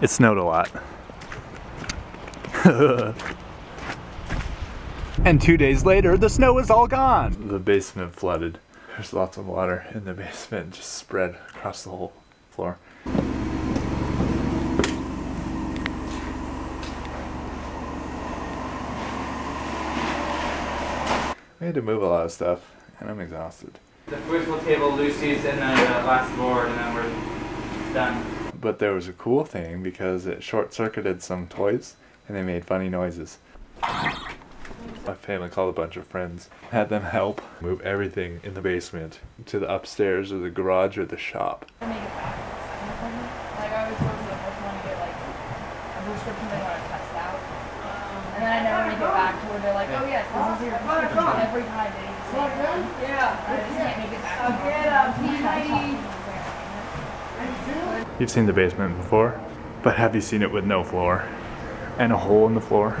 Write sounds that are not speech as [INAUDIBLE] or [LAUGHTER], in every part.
It snowed a lot. [LAUGHS] and two days later, the snow is all gone. The basement flooded. There's lots of water in the basement, just spread across the whole floor. We had to move a lot of stuff, and I'm exhausted. The foosball table, Lucy's, and then the uh, last board, and then we're done. But there was a cool thing because it short-circuited some toys, and they made funny noises. My family called a bunch of friends, had them help move everything in the basement to the upstairs or the garage or the shop. Make it back. Like I was supposed to like want to get like a prescription they want to test out, and then I never make it back to where they're like, oh yes, this is your every time they say one. Yeah. I just can't make it back. to them. You've seen the basement before, but have you seen it with no floor and a hole in the floor?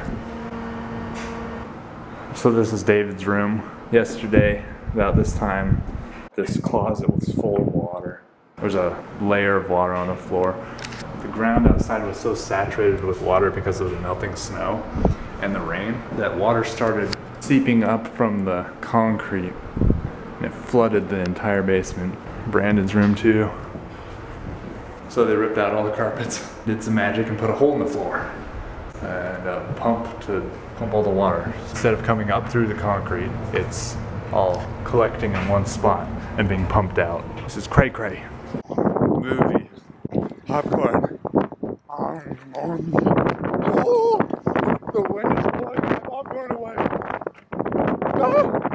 So this is David's room. Yesterday, about this time, this closet was full of water. There was a layer of water on the floor. The ground outside was so saturated with water because of the melting snow and the rain that water started seeping up from the concrete and it flooded the entire basement. Brandon's room too. So they ripped out all the carpets, [LAUGHS] did some magic, and put a hole in the floor and a pump to pump all the water. Instead of coming up through the concrete, it's all collecting in one spot and being pumped out. This is cray cray. Movie. Popcorn. Oh, the wind is blowing popcorn away. No!